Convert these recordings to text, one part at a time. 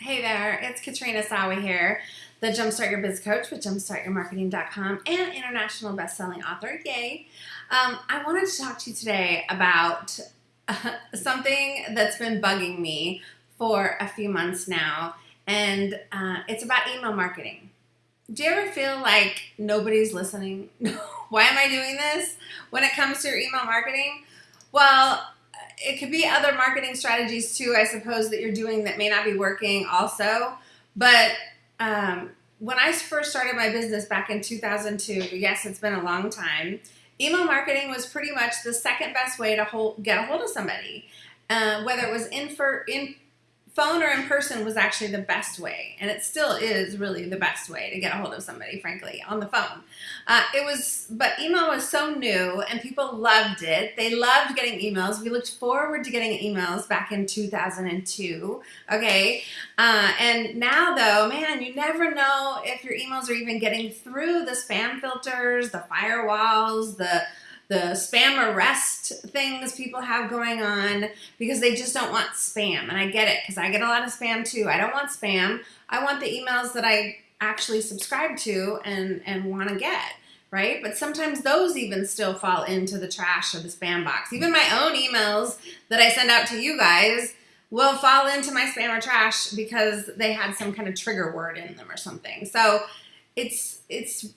Hey there, it's Katrina Sawa here, the Jumpstart Your Biz Coach with jumpstartyourmarketing.com and international best-selling author, yay. Um, I wanted to talk to you today about uh, something that's been bugging me for a few months now, and uh, it's about email marketing. Do you ever feel like nobody's listening? Why am I doing this when it comes to your email marketing? Well, it could be other marketing strategies too, I suppose, that you're doing that may not be working also. But um, when I first started my business back in 2002, yes, it's been a long time, email marketing was pretty much the second best way to hold, get a hold of somebody. Uh, whether it was in, for, in phone or in person was actually the best way, and it still is really the best way to get a hold of somebody, frankly, on the phone. Uh, it was, but email was so new, and people loved it. They loved getting emails. We looked forward to getting emails back in 2002, okay? Uh, and now, though, man, you never know if your emails are even getting through the spam filters, the firewalls, the the spam arrest things people have going on because they just don't want spam. And I get it because I get a lot of spam too. I don't want spam. I want the emails that I actually subscribe to and, and want to get right? But sometimes those even still fall into the trash or the spam box. Even my own emails that I send out to you guys will fall into my spam or trash because they had some kind of trigger word in them or something. So it's it's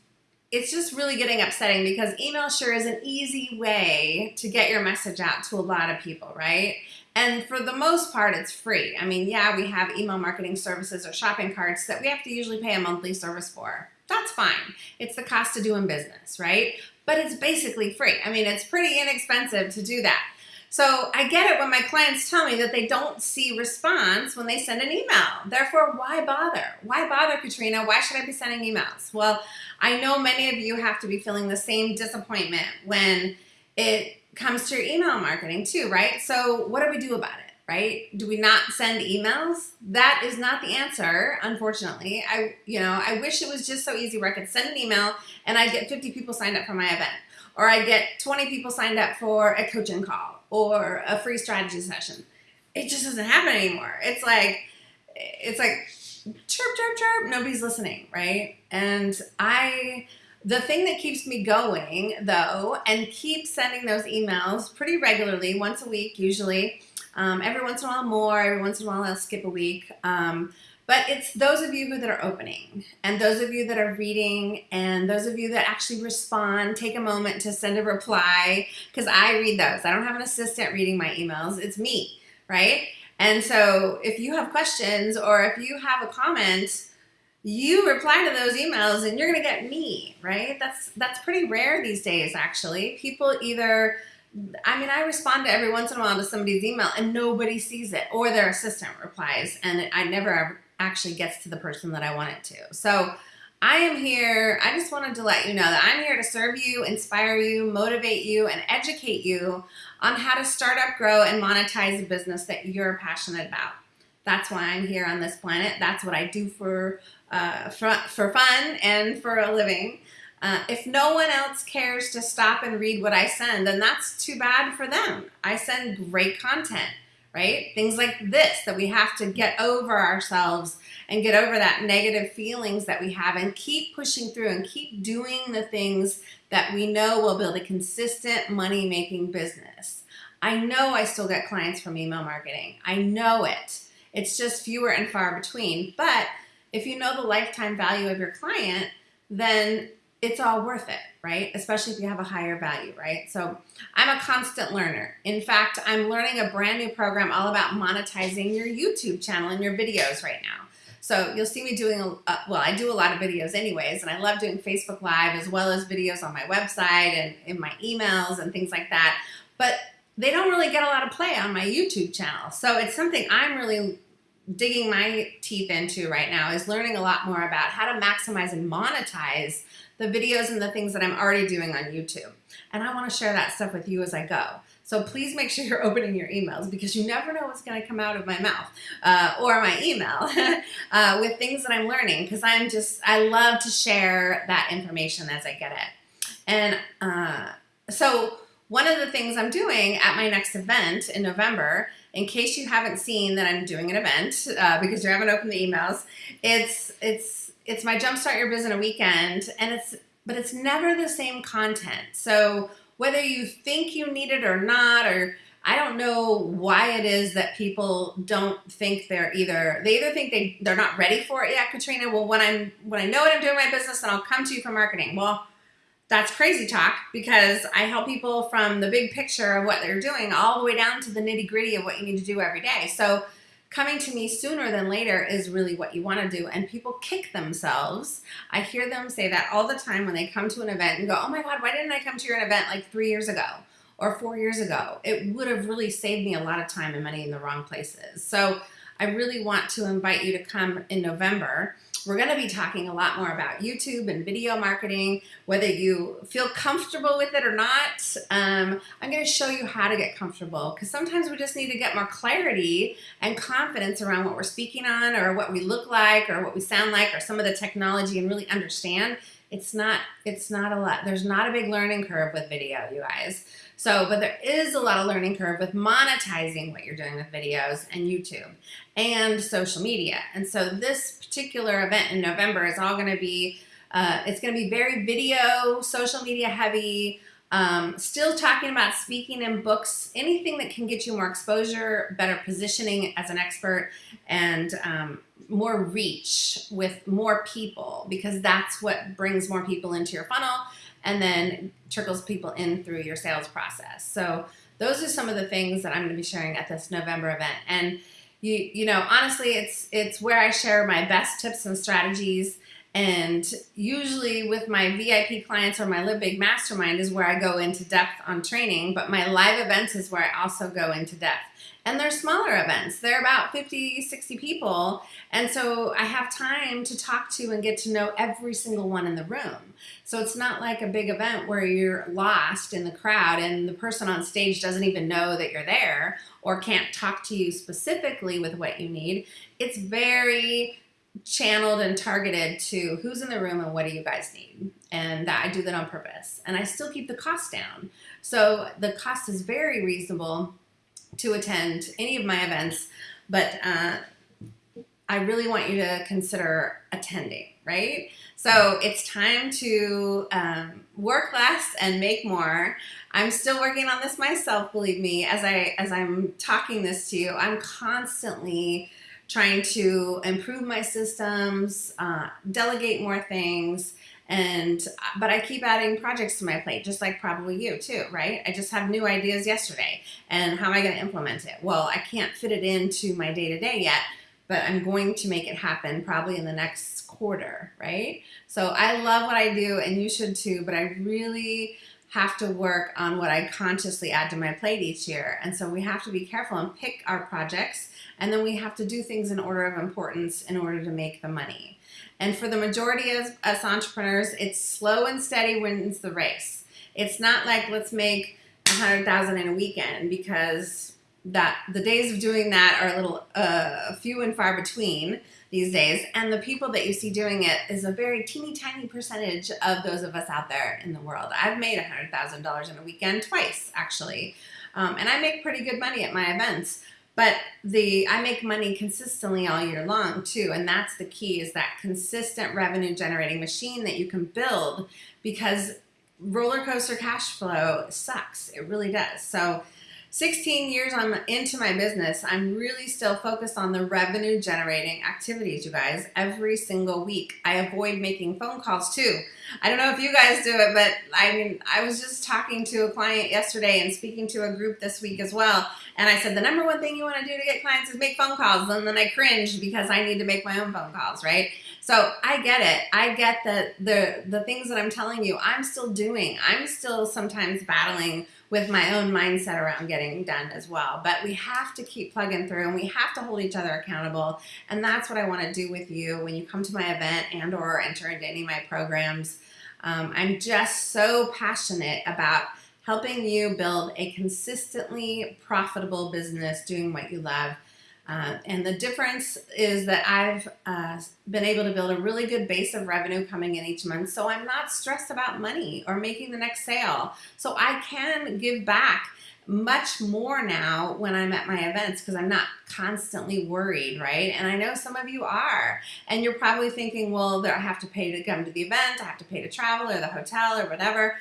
it's just really getting upsetting because email sure is an easy way to get your message out to a lot of people, right? And for the most part, it's free. I mean, yeah, we have email marketing services or shopping carts that we have to usually pay a monthly service for. That's fine. It's the cost of doing business, right? But it's basically free. I mean, it's pretty inexpensive to do that. So I get it when my clients tell me that they don't see response when they send an email. Therefore, why bother? Why bother, Katrina? Why should I be sending emails? Well, I know many of you have to be feeling the same disappointment when it comes to your email marketing too, right? So what do we do about it, right? Do we not send emails? That is not the answer, unfortunately. I, you know, I wish it was just so easy where I could send an email and I'd get 50 people signed up for my event or I get 20 people signed up for a coaching call or a free strategy session. It just doesn't happen anymore. It's like, it's like chirp, chirp, chirp, nobody's listening, right? And I, the thing that keeps me going though, and keep sending those emails pretty regularly, once a week usually, um, every once in a while more, every once in a while I'll skip a week, um, but it's those of you that are opening and those of you that are reading and those of you that actually respond, take a moment to send a reply because I read those. I don't have an assistant reading my emails. It's me, right? And so if you have questions or if you have a comment, you reply to those emails and you're going to get me, right? That's that's pretty rare these days actually. People either I mean, I respond to every once in a while to somebody's email and nobody sees it or their assistant replies and I never actually gets to the person that I want it to. So I am here, I just wanted to let you know that I'm here to serve you, inspire you, motivate you, and educate you on how to start up, grow, and monetize a business that you're passionate about. That's why I'm here on this planet. That's what I do for, uh, for, for fun and for a living. Uh, if no one else cares to stop and read what I send, then that's too bad for them. I send great content right? Things like this that we have to get over ourselves and get over that negative feelings that we have and keep pushing through and keep doing the things that we know will build a consistent money making business. I know I still get clients from email marketing. I know it. It's just fewer and far between. But if you know the lifetime value of your client, then it's all worth it, right? Especially if you have a higher value, right? So I'm a constant learner. In fact, I'm learning a brand new program all about monetizing your YouTube channel and your videos right now. So you'll see me doing, a, uh, well, I do a lot of videos anyways, and I love doing Facebook Live as well as videos on my website and in my emails and things like that. But they don't really get a lot of play on my YouTube channel. So it's something I'm really digging my teeth into right now is learning a lot more about how to maximize and monetize the videos and the things that I'm already doing on YouTube. And I want to share that stuff with you as I go. So please make sure you're opening your emails because you never know what's going to come out of my mouth uh, or my email uh, with things that I'm learning because I'm just, I love to share that information as I get it. And uh, so one of the things I'm doing at my next event in November in case you haven't seen that I'm doing an event uh, because you haven't opened the emails, it's it's it's my Jumpstart Your Biz in a Weekend, and it's but it's never the same content. So whether you think you need it or not, or I don't know why it is that people don't think they're either they either think they they're not ready for it yet, Katrina. Well, when I'm when I know what I'm doing my business, then I'll come to you for marketing. Well, that's crazy talk because I help people from the big picture of what they're doing all the way down to the nitty gritty of what you need to do every day. So coming to me sooner than later is really what you want to do. And people kick themselves. I hear them say that all the time when they come to an event and go, oh my God, why didn't I come to your event like three years ago? or four years ago. It would have really saved me a lot of time and money in the wrong places. So I really want to invite you to come in November. We're going to be talking a lot more about YouTube and video marketing, whether you feel comfortable with it or not. Um, I'm going to show you how to get comfortable because sometimes we just need to get more clarity and confidence around what we're speaking on or what we look like or what we sound like or some of the technology and really understand. It's not it's not a lot. There's not a big learning curve with video you guys. So, but there is a lot of learning curve with monetizing what you're doing with videos and YouTube and social media. And so this particular event in November is all going to be, uh, it's going to be very video, social media heavy, um, still talking about speaking in books, anything that can get you more exposure, better positioning as an expert, and um, more reach with more people because that's what brings more people into your funnel and then trickles people in through your sales process. So those are some of the things that I'm going to be sharing at this November event. And you you know, honestly, it's it's where I share my best tips and strategies and usually with my VIP clients or my Live Big Mastermind is where I go into depth on training, but my live events is where I also go into depth. And they're smaller events. They're about 50, 60 people. And so I have time to talk to and get to know every single one in the room. So it's not like a big event where you're lost in the crowd and the person on stage doesn't even know that you're there or can't talk to you specifically with what you need. It's very channeled and targeted to who's in the room and what do you guys need. And that I do that on purpose. And I still keep the cost down. So the cost is very reasonable to attend any of my events, but uh, I really want you to consider attending, right? So it's time to um, work less and make more. I'm still working on this myself, believe me, as I as I'm talking this to you. I'm constantly trying to improve my systems, uh, delegate more things, and uh, but I keep adding projects to my plate, just like probably you too, right? I just have new ideas yesterday, and how am I going to implement it? Well, I can't fit it into my day to day yet, but I'm going to make it happen probably in the next quarter, right? So I love what I do, and you should too. But I really have to work on what I consciously add to my plate each year. And so we have to be careful and pick our projects and then we have to do things in order of importance in order to make the money. And for the majority of us entrepreneurs, it's slow and steady wins the race. It's not like let's make a hundred thousand in a weekend because that the days of doing that are a little uh, few and far between these days. And the people that you see doing it is a very teeny tiny percentage of those of us out there in the world. I've made a $100,000 in a weekend twice, actually. Um, and I make pretty good money at my events. But the I make money consistently all year long too, and that's the key is that consistent revenue generating machine that you can build because roller coaster cash flow sucks. It really does. So 16 years I'm into my business, I'm really still focused on the revenue generating activities, you guys, every single week. I avoid making phone calls too. I don't know if you guys do it, but I mean, I was just talking to a client yesterday and speaking to a group this week as well. And I said, the number one thing you want to do to get clients is make phone calls. And then I cringed because I need to make my own phone calls, right? So I get it. I get that the the things that I'm telling you, I'm still doing. I'm still sometimes battling with my own mindset around getting done as well. But we have to keep plugging through and we have to hold each other accountable. And that's what I want to do with you when you come to my event and or enter into any of my programs. Um, I'm just so passionate about helping you build a consistently profitable business doing what you love uh, and the difference is that I've uh, been able to build a really good base of revenue coming in each month. So I'm not stressed about money or making the next sale. So I can give back much more now when I'm at my events because I'm not constantly worried, right? And I know some of you are. And you're probably thinking, well, I have to pay to come to the event, I have to pay to travel or the hotel or whatever.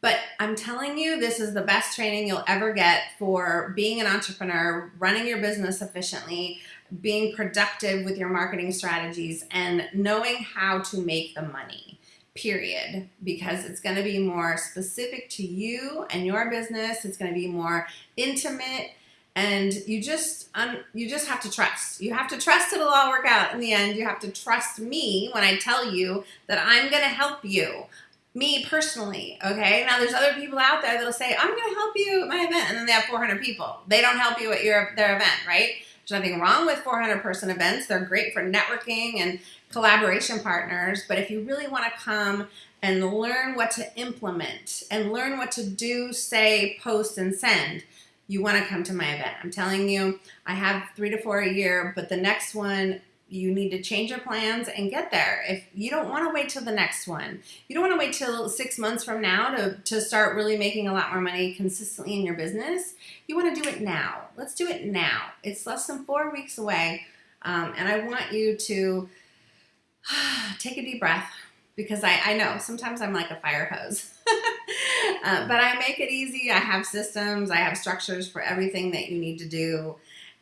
But I'm telling you, this is the best training you'll ever get for being an entrepreneur, running your business efficiently, being productive with your marketing strategies, and knowing how to make the money period. Because it's going to be more specific to you and your business. It's going to be more intimate. And you just um, you just have to trust. You have to trust it'll all work out in the end. You have to trust me when i tell you that i'm going to help you me personally okay now there's other people out there that'll say i'm to help you at my event and then they have 400 people they don't help you at your their event right there's nothing wrong with 400 person events they're great for networking and collaboration partners. But if you really want to come and learn what to implement and learn what to do, say, post, and send, you want to come to my event. I'm telling you, I have three to four a year, but the next one, you need to change your plans and get there. If you don't want to wait till the next one, you don't want to wait till six months from now to, to start really making a lot more money consistently in your business. You want to do it now. Let's do it now. It's less than four weeks away. Um, and I want you to take a deep breath because I, I know sometimes I'm like a fire hose. uh, but I make it easy. I have systems, I have structures for everything that you need to do.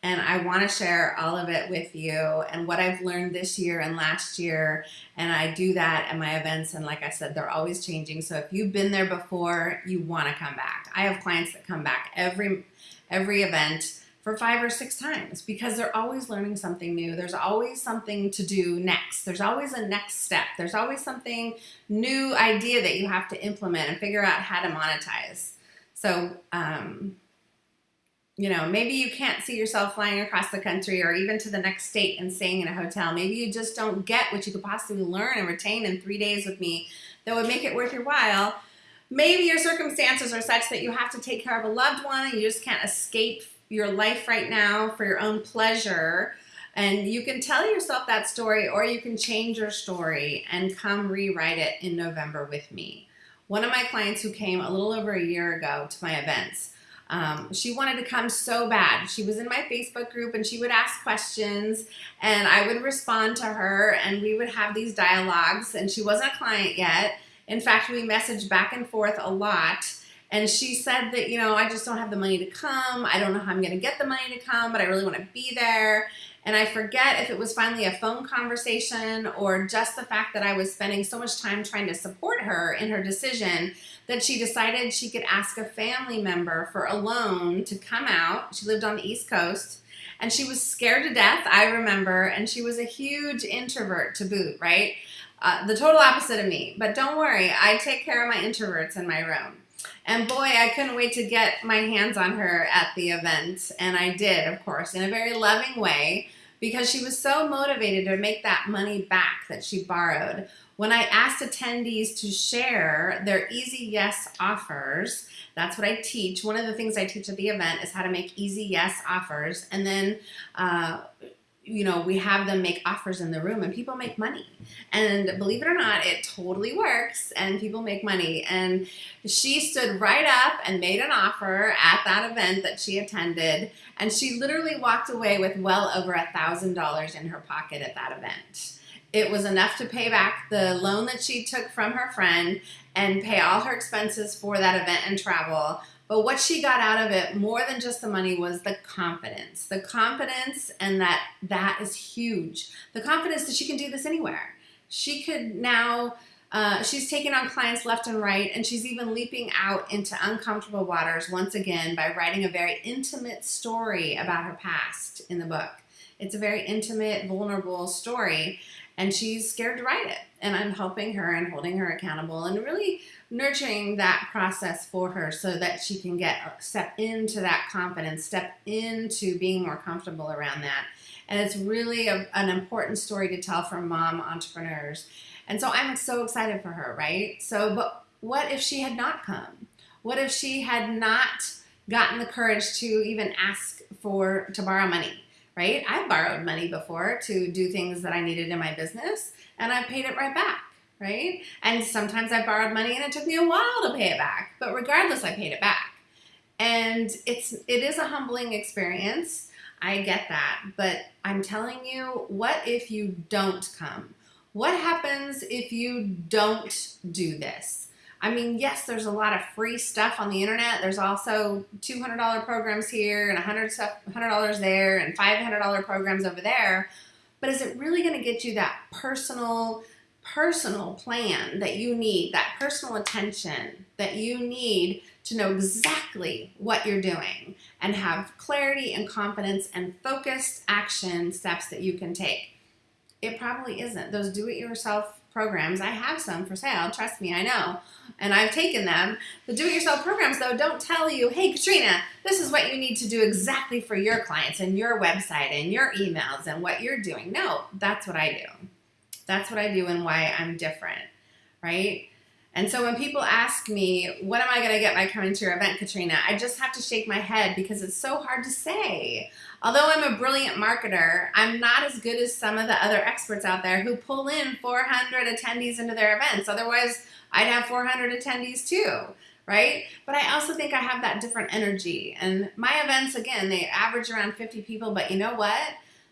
And I want to share all of it with you and what I've learned this year and last year. And I do that at my events. And like I said, they're always changing. So if you've been there before, you want to come back. I have clients that come back every every event for five or six times because they're always learning something new. There's always something to do next. There's always a next step. There's always something new idea that you have to implement and figure out how to monetize. So, um, you know, maybe you can't see yourself flying across the country or even to the next state and staying in a hotel. Maybe you just don't get what you could possibly learn and retain in three days with me that would make it worth your while. Maybe your circumstances are such that you have to take care of a loved one and you just can't escape your life right now for your own pleasure. And you can tell yourself that story or you can change your story and come rewrite it in November with me. One of my clients who came a little over a year ago to my events, um, she wanted to come so bad. She was in my Facebook group and she would ask questions and I would respond to her and we would have these dialogues and she wasn't a client yet. In fact, we messaged back and forth a lot and she said that, you know, I just don't have the money to come. I don't know how I'm going to get the money to come, but I really want to be there. And I forget if it was finally a phone conversation or just the fact that I was spending so much time trying to support her in her decision that she decided she could ask a family member for a loan to come out. She lived on the East Coast and she was scared to death, I remember, and she was a huge introvert to boot, right? Uh, the total opposite of me. But don't worry, I take care of my introverts in my room. And boy, I couldn't wait to get my hands on her at the event. And I did, of course, in a very loving way because she was so motivated to make that money back that she borrowed. When I asked attendees to share their easy yes offers, that's what I teach. One of the things I teach at the event is how to make easy yes offers. And then uh, you know, we have them make offers in the room and people make money. And believe it or not, it totally works and people make money. And she stood right up and made an offer at that event that she attended. And she literally walked away with well over a thousand dollars in her pocket at that event. It was enough to pay back the loan that she took from her friend and pay all her expenses for that event and travel but what she got out of it more than just the money was the confidence. The confidence and that that is huge. The confidence that she can do this anywhere. She could now uh, she's taking on clients left and right, and she's even leaping out into uncomfortable waters once again by writing a very intimate story about her past in the book. It's a very intimate, vulnerable story, and she's scared to write it. And I'm helping her and holding her accountable and really nurturing that process for her so that she can get uh, step into that confidence, step into being more comfortable around that. And it's really a, an important story to tell for mom entrepreneurs. And so I'm so excited for her, right? So, but what if she had not come? What if she had not gotten the courage to even ask for to borrow money, right? I've borrowed money before to do things that I needed in my business and I paid it right back right? And sometimes I borrowed money and it took me a while to pay it back. But regardless, I paid it back. And it's it is a humbling experience. I get that. But I'm telling you, what if you don't come? What happens if you don't do this? I mean, yes, there's a lot of free stuff on the internet. There's also $200 programs here and $100 there and $500 programs over there. But is it really going to get you that personal, personal plan that you need, that personal attention that you need to know exactly what you're doing and have clarity and confidence and focused action steps that you can take? It probably isn't. Those do it yourself programs. I have some for sale. Trust me, I know. And I've taken them. The do it yourself programs, though, don't tell you, hey, Katrina, this is what you need to do exactly for your clients and your website and your emails and what you're doing. No, that's what I do. That's what I do and why I'm different, right? And so when people ask me, what am I going to get by coming to your event, Katrina? I just have to shake my head because it's so hard to say. Although I'm a brilliant marketer, I'm not as good as some of the other experts out there who pull in 400 attendees into their events. Otherwise, I'd have 400 attendees too, right? But I also think I have that different energy. And my events, again, they average around 50 people, but you know what?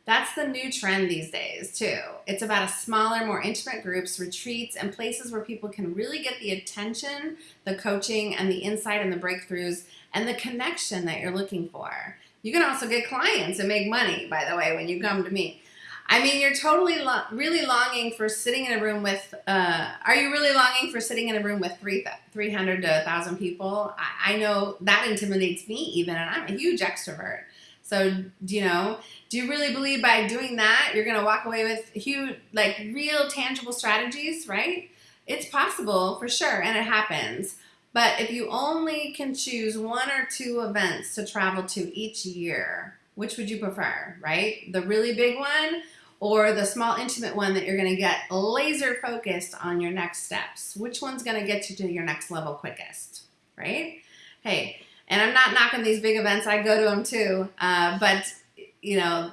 That's the new trend these days, too. It's about a smaller, more intimate groups, retreats, and places where people can really get the attention, the coaching, and the insight and the breakthroughs and the connection that you're looking for. You can also get clients and make money, by the way, when you come to me. I mean, you're totally lo really longing for sitting in a room with, uh, are you really longing for sitting in a room with three 300 to 1,000 people? I, I know that intimidates me even, and I'm a huge extrovert. So, you know, do you really believe by doing that, you're going to walk away with huge, like real tangible strategies, right? It's possible for sure, and it happens. But if you only can choose one or two events to travel to each year, which would you prefer, right? The really big one or the small intimate one that you're going to get laser focused on your next steps? Which one's going to get you to your next level quickest, right? Hey, and I'm not knocking these big events. I go to them too. Uh, but, you know,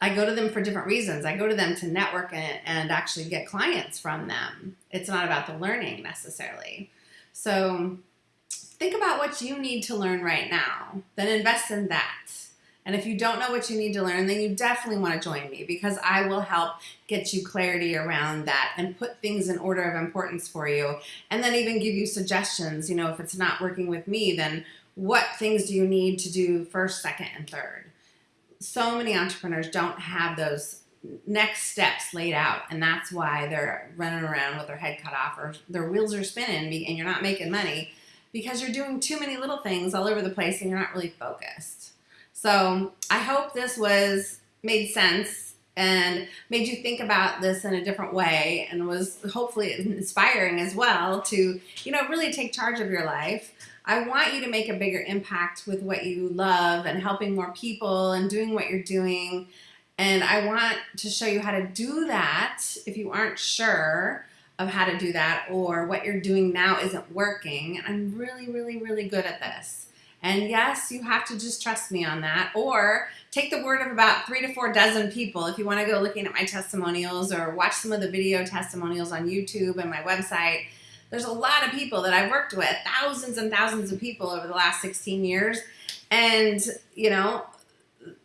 I go to them for different reasons. I go to them to network and, and actually get clients from them. It's not about the learning necessarily. So think about what you need to learn right now, then invest in that. And if you don't know what you need to learn, then you definitely want to join me because I will help get you clarity around that and put things in order of importance for you. And then even give you suggestions. You know, if it's not working with me, then what things do you need to do first, second, and third? So many entrepreneurs don't have those next steps laid out, and that's why they're running around with their head cut off or their wheels are spinning and you're not making money because you're doing too many little things all over the place and you're not really focused. So I hope this was made sense and made you think about this in a different way and was hopefully inspiring as well to, you know, really take charge of your life. I want you to make a bigger impact with what you love and helping more people and doing what you're doing. And I want to show you how to do that if you aren't sure of how to do that or what you're doing now isn't working. I'm really, really, really good at this. And yes, you have to just trust me on that or take the word of about three to four dozen people if you want to go looking at my testimonials or watch some of the video testimonials on YouTube and my website there's a lot of people that I've worked with, thousands and thousands of people over the last 16 years. And, you know,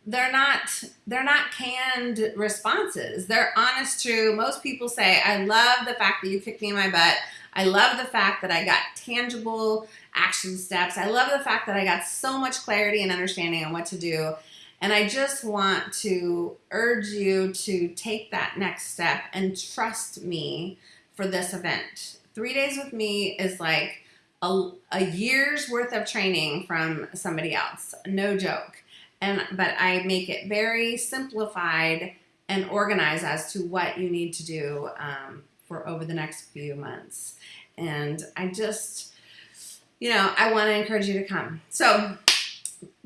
they're not they're not canned responses. They're honest, true. Most people say, I love the fact that you kicked me in my butt. I love the fact that I got tangible action steps. I love the fact that I got so much clarity and understanding on what to do. And I just want to urge you to take that next step and trust me for this event three days with me is like a, a year's worth of training from somebody else. No joke. And but I make it very simplified and organized as to what you need to do um, for over the next few months. And I just, you know, I want to encourage you to come. So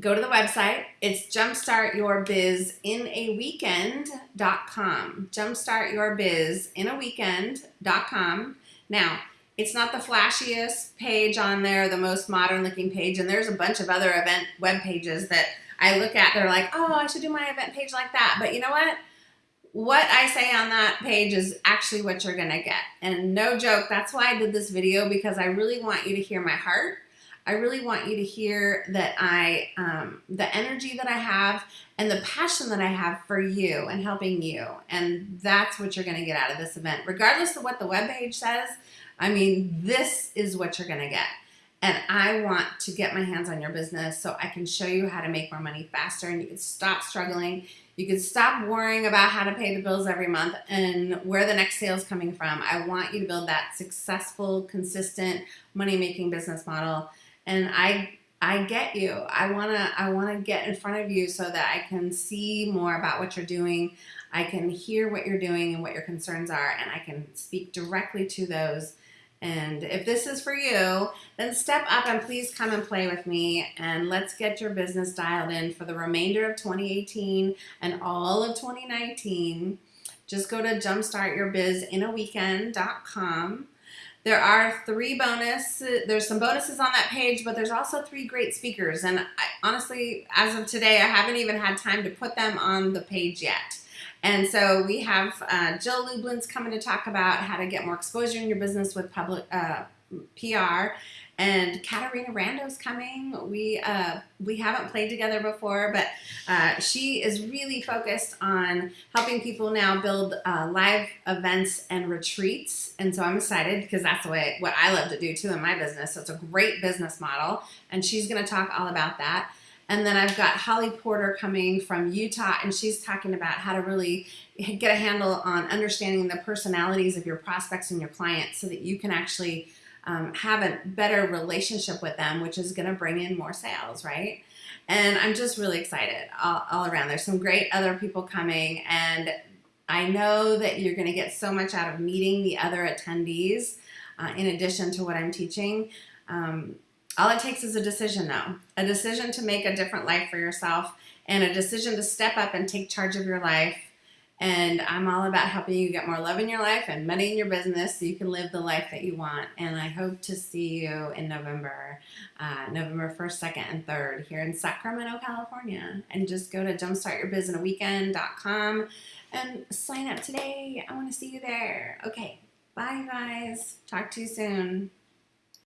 go to the website. It's jumpstartyourbizinAweekend.com. JumpstartyourbizinAweekend.com. Now, it's not the flashiest page on there, the most modern looking page, and there's a bunch of other event web pages that I look at. They're like, oh, I should do my event page like that. But you know what? What I say on that page is actually what you're gonna get. And no joke, that's why I did this video because I really want you to hear my heart. I really want you to hear that I, um, the energy that I have and the passion that I have for you and helping you. And that's what you're going to get out of this event. Regardless of what the webpage says, I mean, this is what you're going to get. And I want to get my hands on your business so I can show you how to make more money faster and you can stop struggling. You can stop worrying about how to pay the bills every month and where the next sale is coming from. I want you to build that successful, consistent money making business model. And I I get you. I wanna I wanna get in front of you so that I can see more about what you're doing. I can hear what you're doing and what your concerns are, and I can speak directly to those and if this is for you, then step up and please come and play with me and let's get your business dialed in for the remainder of 2018 and all of 2019. Just go to jumpstartyourbizinAweekend.com. There are three bonus, there's some bonuses on that page, but there's also three great speakers. And I, honestly, as of today, I haven't even had time to put them on the page yet. And so we have uh, Jill Lublin's coming to talk about how to get more exposure in your business with public uh, PR. And Katarina Rando's coming. We uh, we haven't played together before, but uh, she is really focused on helping people now build uh, live events and retreats. And so I'm excited because that's the way what I love to do too in my business. So it's a great business model, and she's going to talk all about that. And then I've got Holly Porter coming from Utah, and she's talking about how to really get a handle on understanding the personalities of your prospects and your clients so that you can actually um, have a better relationship with them, which is going to bring in more sales, right? And I'm just really excited all, all around. There's some great other people coming, and I know that you're going to get so much out of meeting the other attendees uh, in addition to what I'm teaching. Um, all it takes is a decision though, a decision to make a different life for yourself and a decision to step up and take charge of your life. And I'm all about helping you get more love in your life and money in your business so you can live the life that you want. And I hope to see you in November, uh, November 1st, 2nd, and 3rd here in Sacramento, California. And just go to jumpstartyourbizinAweekend.com and sign up today. I want to see you there. Okay, bye guys. Talk to you soon.